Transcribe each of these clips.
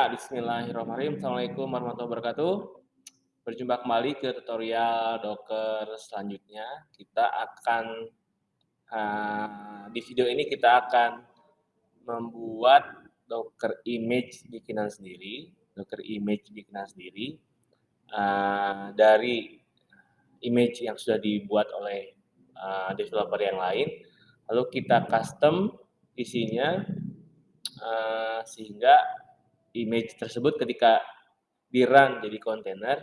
Bismillahirrahmanirrahim. Assalamualaikum warahmatullahi wabarakatuh. Berjumpa kembali ke tutorial Docker selanjutnya. Kita akan uh, di video ini kita akan membuat Docker image bikinan sendiri, Docker image bikinan sendiri uh, dari image yang sudah dibuat oleh uh, developer yang lain. Lalu kita custom isinya uh, sehingga image tersebut ketika di run jadi kontainer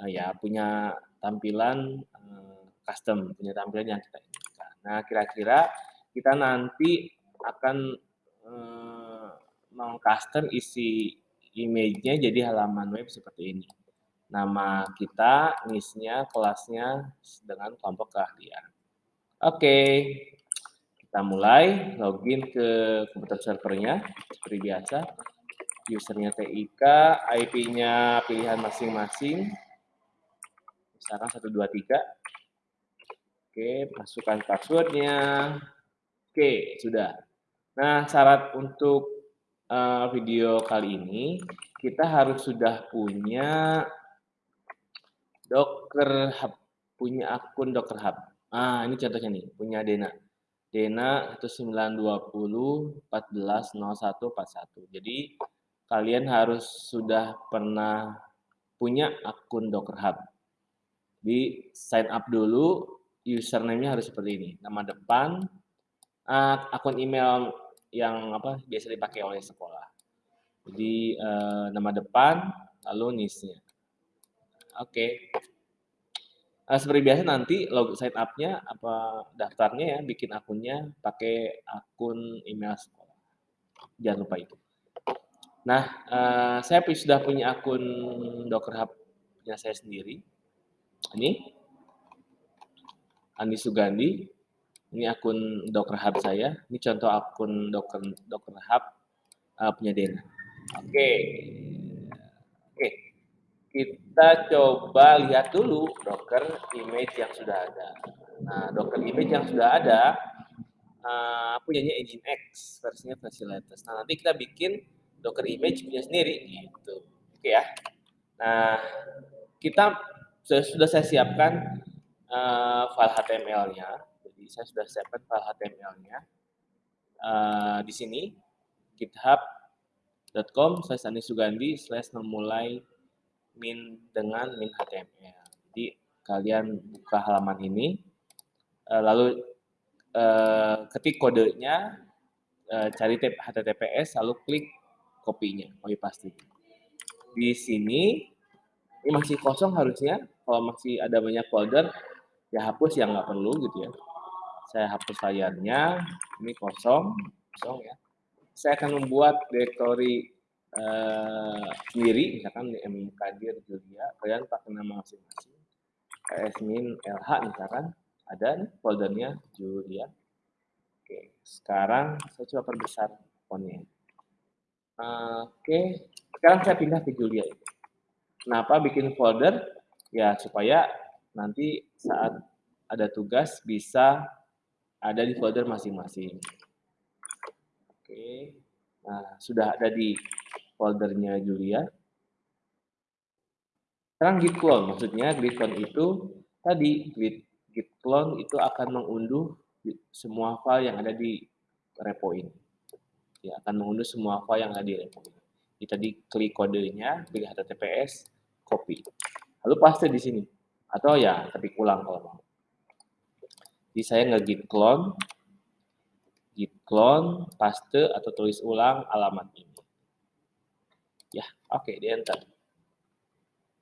uh, ya punya tampilan uh, custom, punya tampilan yang kita inginkan. Nah, kira-kira kita nanti akan uh, mengcustom isi image-nya jadi halaman web seperti ini. Nama kita, NIS-nya, kelasnya dengan kelompok keahlian. Oke, kita mulai login ke komputer servernya seperti biasa usernya TIK, IP-nya pilihan masing-masing, misalkan 123. Oke, masukkan passwordnya. Oke, sudah. Nah, syarat untuk uh, video kali ini, kita harus sudah punya Docker Hub, punya akun Docker Hub. Ah, ini contohnya nih, punya Dena. Dena 1920 14 01 41. Jadi kalian harus sudah pernah punya akun Docker Hub. Di sign up dulu, username-nya harus seperti ini. Nama depan, akun email yang apa biasa dipakai oleh sekolah. Jadi uh, nama depan, lalu NIS-nya. Oke. Okay. Uh, seperti biasa nanti log sign up-nya apa daftarnya ya bikin akunnya pakai akun email sekolah. Jangan lupa itu. Nah, uh, saya sudah punya akun Docker Hub-nya saya sendiri. Ini Andi Sugandi. Ini akun Docker Hub saya. Ini contoh akun Docker Docker Hub uh, punya Dena. Oke. Okay. Oke. Okay. Kita coba lihat dulu Docker image yang sudah ada. Nah, Docker image yang sudah ada uh, punyanya Nginx, versinya versi latest. Nah, nanti kita bikin Docker image punya sendiri gitu. Oke ya. Nah, kita sudah, saya siapkan uh, file HTML-nya. Jadi saya sudah siapkan file HTML-nya. Uh, di sini github.com slash Andi Sugandi slash memulai min dengan min HTML. Jadi kalian buka halaman ini, uh, lalu uh, ketik kodenya, uh, cari HTTPS, lalu klik kopinya, kopi pasti. Di sini ini masih kosong harusnya. Kalau masih ada banyak folder, ya hapus yang nggak perlu gitu ya. Saya hapus layarnya. Ini kosong, kosong ya. Saya akan membuat directory uh, sendiri, misalkan di mkdir Julia. Kalian pakai nama masing-masing. min lh misalkan ada nih foldernya Julia. Oke, sekarang saya coba perbesar fontnya. Oke, sekarang saya pindah ke Julia. Kenapa bikin folder? Ya supaya nanti saat ada tugas bisa ada di folder masing-masing. Oke, nah sudah ada di foldernya Julia. Sekarang git clone, maksudnya git clone itu tadi git, git clone itu akan mengunduh semua file yang ada di repo ini akan mengunduh semua file yang ada di repo. Jadi tadi klik kodenya, pilih HTTPS, copy. Lalu paste di sini. Atau ya ketik ulang kalau mau. Jadi saya nge-git clone, git clone, paste atau tulis ulang alamat ini. Ya, oke, okay, di enter.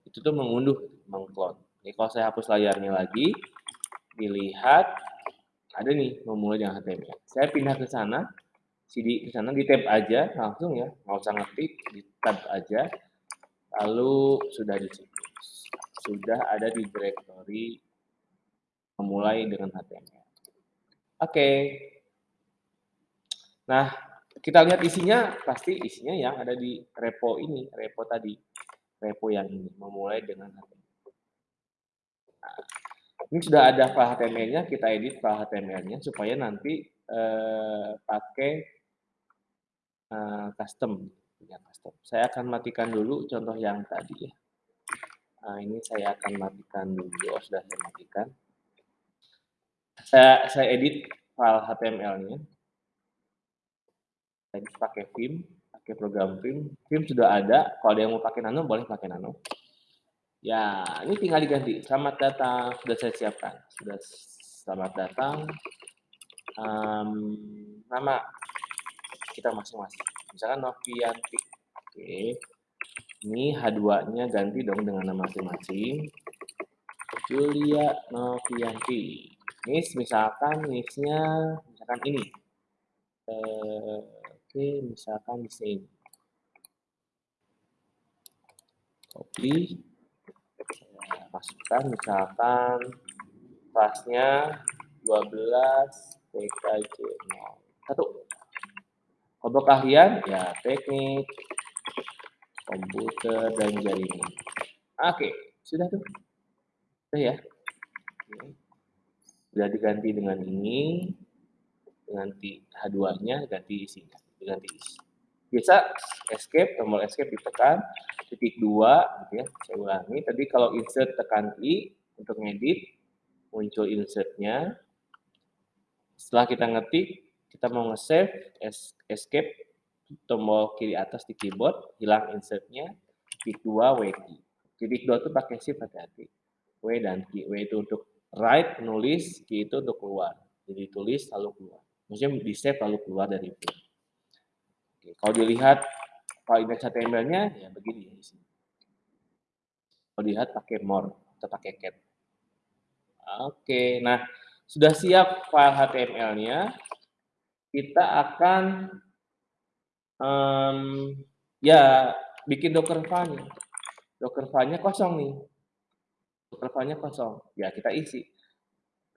Itu tuh mengunduh, mengclone. Ini kalau saya hapus layarnya lagi, dilihat ada nih memulai dengan HTML. Saya pindah ke sana, CD di sana di tab aja langsung ya. Nggak usah ngetik di tab aja. Lalu sudah di sudah ada di directory memulai dengan HTML oke. Okay. nah kita lihat isinya. Pasti isinya yang ada di repo ini repo tadi. Repo yang ini memulai dengan HTML nah, ini sudah ada file HTML-nya kita edit file HTML-nya supaya nanti eh, pakai uh, custom punya custom. Saya akan matikan dulu contoh yang tadi ya. Nah, ini saya akan matikan dulu. Oh, sudah saya matikan. Saya, saya edit file HTML-nya. Saya pakai Vim, pakai program Vim. Vim sudah ada. Kalau ada yang mau pakai Nano, boleh pakai Nano. Ya, ini tinggal diganti. Selamat datang. Sudah saya siapkan. Sudah selamat datang. Um, nama kita masing-masing. Misalkan Novianti. Oke. Ini H2-nya ganti dong dengan nama masing-masing. Julia Novianti. Nis misalkan nisnya misalkan ini. Eh, oke, misalkan di sini. Copy. Saya masukkan misalkan kelasnya 12 PKJ 0. Kelompok keahlian, ya teknik, komputer, dan jaringan. Oke, sudah tuh. Sudah ya. Sudah diganti dengan ini, ganti H2-nya, ganti isinya, diganti isi. Biasa escape, tombol escape ditekan, titik dua, gitu ya. Saya ulangi, tadi kalau insert tekan I untuk ngedit, muncul insertnya. Setelah kita ngetik, kita mau nge-save, escape, tombol kiri atas di keyboard, hilang insertnya, titik 2, W key. Titik 2 itu pakai shift hati-hati. W dan key. W itu untuk write, nulis, key itu untuk keluar. Jadi tulis lalu keluar. Maksudnya di save lalu keluar dari itu. Oke, kalau dilihat kalau index HTML-nya ya begini sini. Kalau dilihat pakai more atau pakai cat. Oke, nah sudah siap file HTML-nya kita akan um, ya bikin docker file-nya. Docker file-nya kosong nih. Docker file-nya kosong. Ya, kita isi.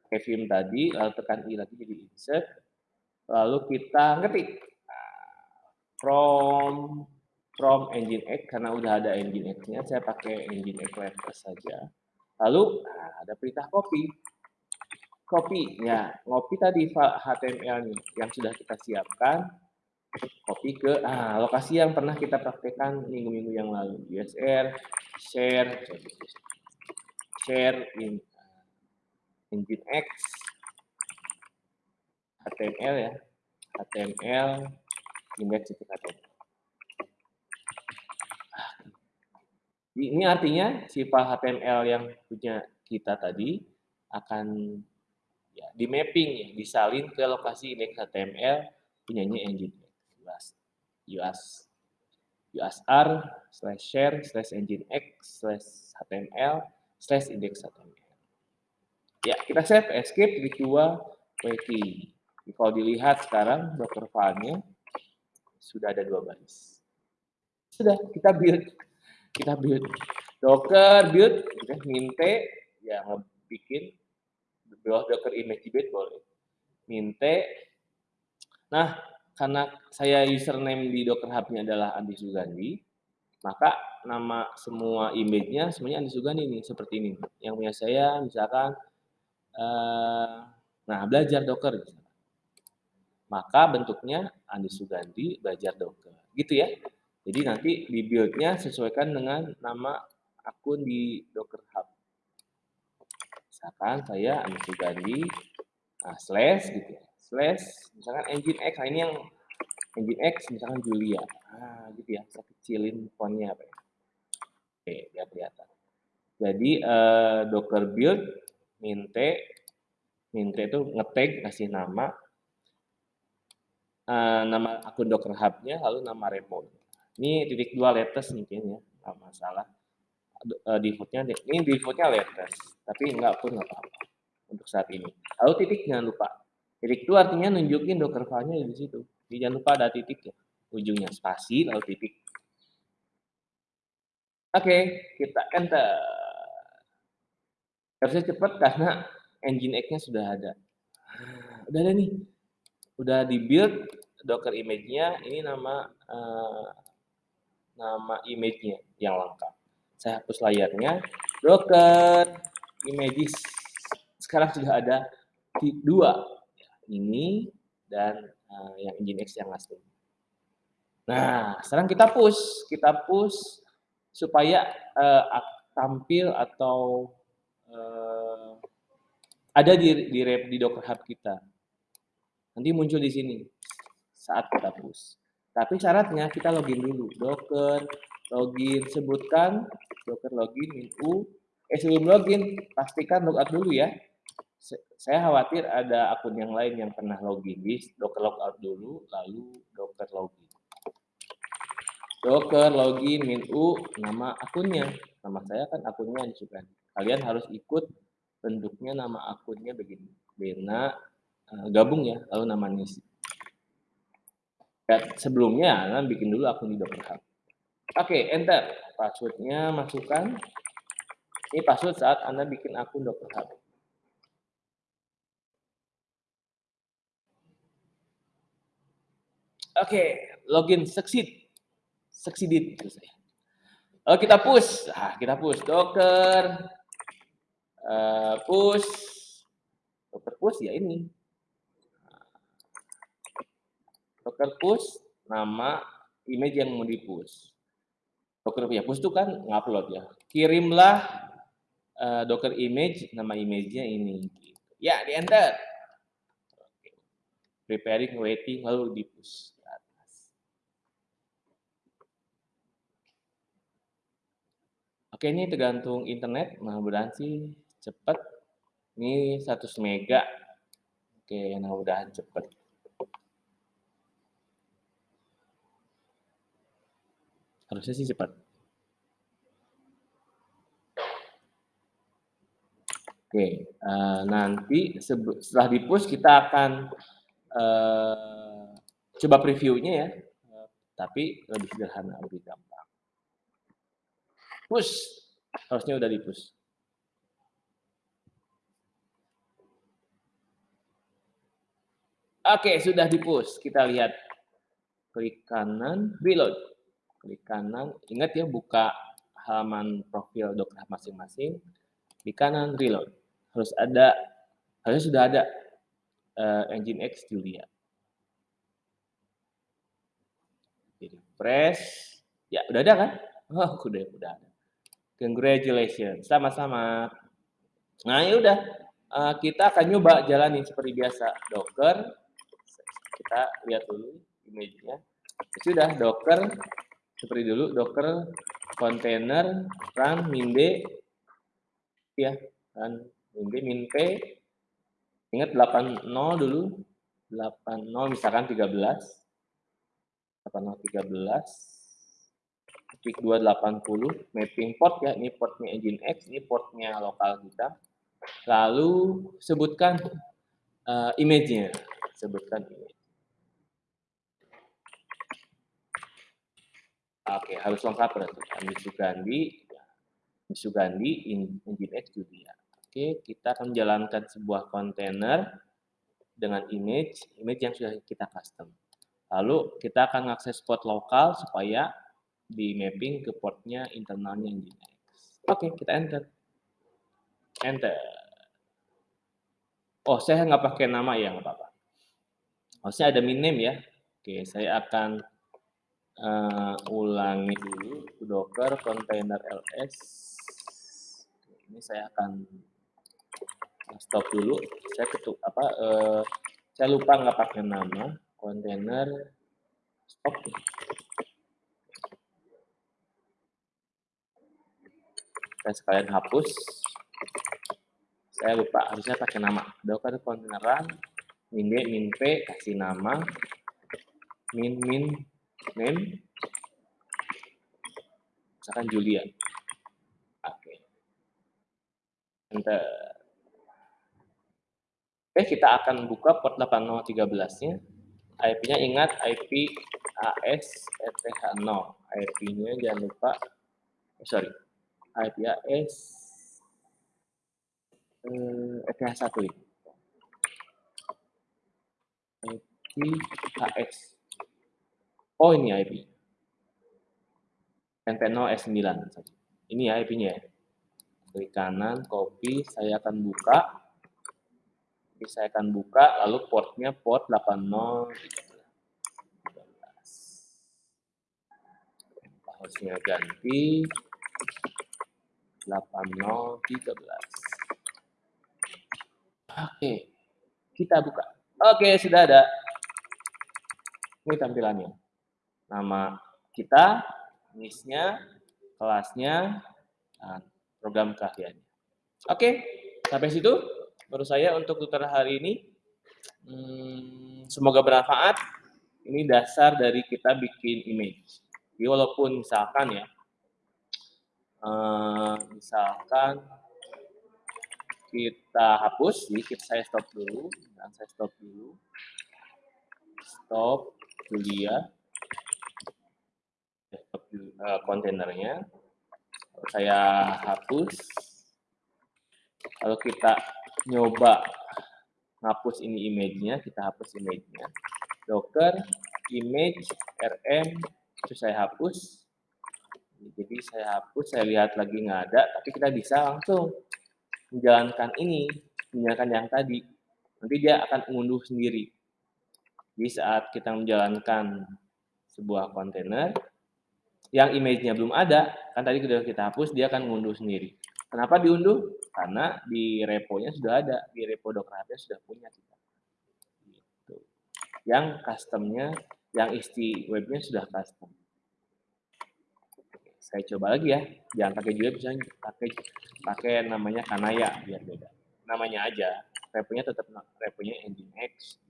Pakai Vim tadi, lalu tekan I lagi jadi insert. Lalu kita ngetik. From from Nginx, karena udah ada Nginx-nya, saya pakai Nginx Letters saja. Lalu, nah, ada perintah copy copy ya copy tadi HTML nih yang sudah kita siapkan. Copy ke ah, lokasi yang pernah kita praktekkan minggu-minggu yang lalu. USR share share in engine X HTML ya HTML index HTML ini artinya sifat HTML yang punya kita tadi akan ya, di mapping ya, disalin ke lokasi index HTML punyanya engine US US USR slash share slash engine X slash HTML slash index HTML. Ya, kita save escape di dua wiki. Kalau dilihat sekarang docker file-nya sudah ada dua baris. Sudah, kita build. Kita build. Docker build, kita minte, ya bikin bawah Docker image bed boleh. Minte. Nah, karena saya username di Docker Hub-nya adalah Andi Sugandi, maka nama semua image-nya semuanya Andi Sugandi nih, seperti ini. Yang punya saya misalkan, eh, nah belajar Docker. Maka bentuknya Andi Sugandi belajar Docker. Gitu ya. Jadi nanti di build-nya sesuaikan dengan nama akun di Docker Hub misalkan saya Anies Sugandi nah, slash gitu ya slash misalkan engine X nah ini yang engine X misalkan Julia nah gitu ya saya kecilin fontnya apa ya. Oke biar kelihatan. Jadi uh, docker build minte minte itu ngetag kasih nama uh, nama akun docker hub-nya lalu nama repo ini titik dua letters mungkin ya nggak masalah uh, defaultnya ini defaultnya letters tapi enggak pun nggak apa-apa untuk saat ini. Lalu titik jangan lupa. Titik itu artinya nunjukin docker file-nya di situ. Jadi jangan lupa ada titik ya ujungnya spasi lalu titik. Oke okay, kita enter. Harusnya cepat karena engine X-nya sudah ada. Udah ada nih. Udah di build docker image-nya. Ini nama uh, nama image-nya yang lengkap saya hapus layarnya. Docker images sekarang sudah ada dua, ini dan uh, yang Nginx yang asli. Nah, sekarang kita push, kita push supaya uh, tampil atau uh, ada di di, di Docker Hub kita. Nanti muncul di sini saat kita push. Tapi syaratnya kita login dulu. Docker login sebutkan Docker login min u. Eh sebelum login pastikan logout dulu ya. Saya khawatir ada akun yang lain yang pernah login di Docker logout dulu, lalu Docker login. Docker login min u nama akunnya. Nama saya kan akunnya Ansukan. Kalian harus ikut bentuknya nama akunnya begini. Bena uh, gabung ya, lalu namanya ya, sebelumnya Anda bikin dulu akun di Docker Hub. Oke, enter. Passwordnya masukkan. Ini password saat Anda bikin akun Hub. Oke, login succeed succeeded. Oh, kita push. Ah, kita push Docker uh, push Docker push ya ini. Docker push nama image yang mau di push. Docker ya push itu kan ngupload ya. Kirimlah uh, Docker image nama image-nya ini. Ya, di enter. Preparing, waiting, lalu di push. Oke, ini tergantung internet, mudah-mudahan sih cepat. Ini 100 mega. Oke, mudah-mudahan cepat. Harusnya sih cepat. Oke, uh, nanti setelah di push kita akan uh, coba previewnya ya, tapi lebih sederhana, lebih gampang. Push. Harusnya udah di push. Oke, sudah di push. Kita lihat. Klik kanan, reload. Klik kanan. Ingat ya, buka halaman profil Docker masing-masing. Di kanan, reload. Harus ada, harusnya sudah ada uh, Nginx Julia. Jadi press. Ya, udah ada kan? Oh, udah, udah ada. Congratulations, sama-sama. Nah, ya udah, uh, kita akan nyoba jalanin seperti biasa. Docker, kita lihat dulu image-nya. Sudah, Docker, seperti dulu, Docker container run min d, ya, run min d, min p, ingat 80 dulu, 80 misalkan 13, 80 13, PIC 280 mapping port ya ini portnya engine X ini portnya lokal kita. Lalu sebutkan uh, image-nya sebutkan image oke harus lengkap berarti Sugandi Sugandi engine X juga oke kita akan menjalankan sebuah kontainer dengan image image yang sudah kita custom lalu kita akan mengakses port lokal supaya di mapping ke portnya internalnya Nginx. Oke, kita enter. Enter. Oh, saya nggak pakai nama ya, nggak apa-apa. Harusnya ada min name ya. Oke, saya akan uh, ulangi dulu docker container ls. Ini saya akan stop dulu. Saya ketuk apa? Uh, saya lupa nggak pakai nama container stop. saya sekalian hapus saya lupa harusnya pakai nama docker kontaineran min d min p kasih nama min min name misalkan Julia oke. Enter oke kita akan buka port 8013 nya IP-nya ingat IP AS ETH0 IP-nya jangan lupa oh, sorry. IPAS eh, ETH1 ini. IPHS. Oh ini IP. NP0 S9. Ini ya IP-nya ya. Klik kanan, copy, saya akan buka. Ini saya akan buka, lalu portnya port 80. harusnya ganti 8013. Oke, kita buka. Oke, sudah ada. Ini tampilannya. Nama kita, misnya, kelasnya, dan program keahliannya. Oke, sampai situ baru saya untuk tutorial hari ini. Hmm, semoga bermanfaat. Ini dasar dari kita bikin image. Jadi walaupun misalkan ya, uh, misalkan kita hapus, jadi saya stop dulu, dan saya stop dulu, stop uh, kontainernya, saya hapus, kalau kita nyoba ngapus ini image-nya, kita hapus image-nya, docker image rm, terus saya hapus, jadi saya hapus, saya lihat lagi nggak ada, tapi kita bisa langsung menjalankan ini, menjalankan yang tadi. Nanti dia akan mengunduh sendiri. Di saat kita menjalankan sebuah kontainer, yang image-nya belum ada, kan tadi sudah kita hapus, dia akan mengunduh sendiri. Kenapa diunduh? Karena di repo-nya sudah ada, di repo Docker sudah punya kita. Gitu. Yang custom-nya, yang isti web-nya sudah custom saya coba lagi ya jangan pakai juga bisa pakai pakai namanya kanaya biar beda namanya aja reponya tetap reponya nginx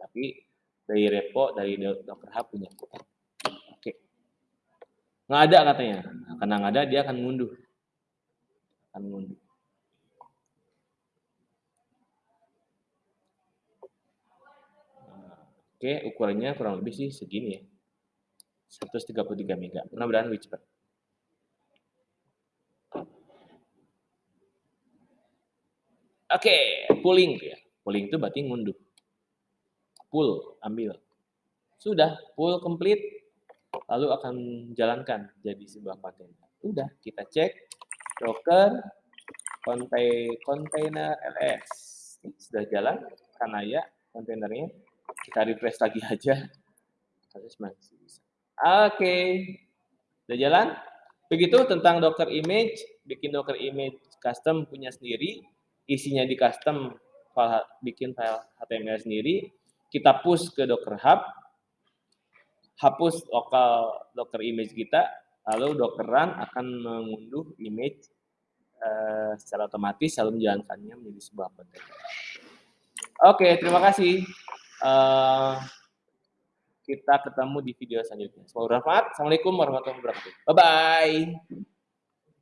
tapi dari repo dari docker hub punya oke nggak ada katanya. Nah, karena nggak ada dia akan mundur akan mundur nah, oke ukurannya kurang lebih sih segini ya. 133 mega. Mudah-mudahan lebih cepat. Oke, pulling ya. Pulling itu berarti ngunduh. Pull, ambil. Sudah, pull complete, lalu akan jalankan jadi sebuah kontainer. Sudah, kita cek docker container ls. Sudah jalan, karena ya kontainernya. Kita refresh lagi aja. Oke, okay. sudah jalan. Begitu tentang Docker image, bikin Docker image custom punya sendiri isinya di custom file, bikin file HTML sendiri, kita push ke Docker Hub, hapus lokal Docker image kita, lalu Docker Run akan mengunduh image uh, secara otomatis lalu menjalankannya menjadi sebuah kontainer. Oke, terima kasih. Uh, kita ketemu di video selanjutnya. Semoga bermanfaat. Assalamualaikum warahmatullahi wabarakatuh. Bye-bye.